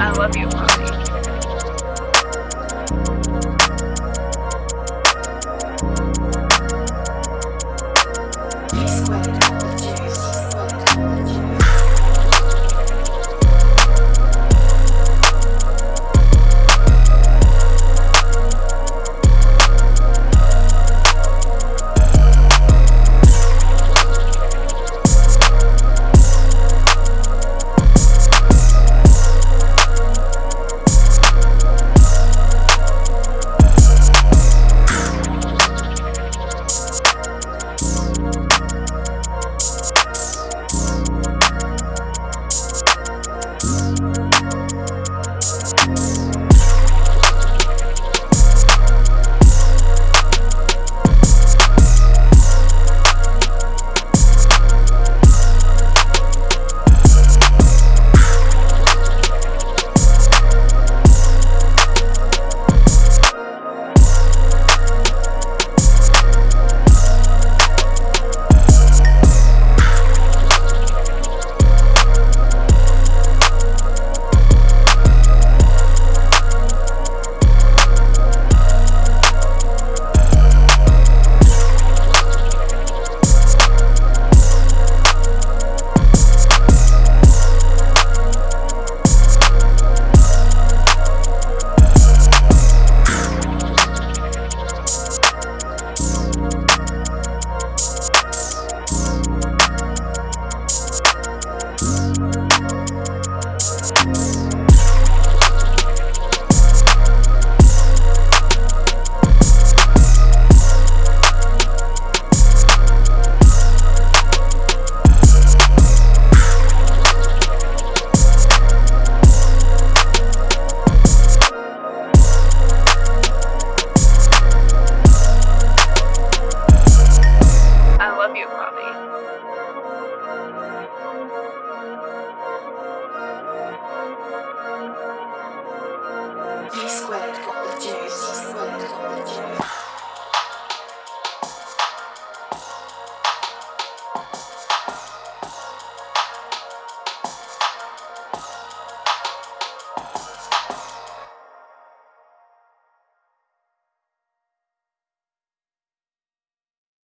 I love you, T squared got the juice.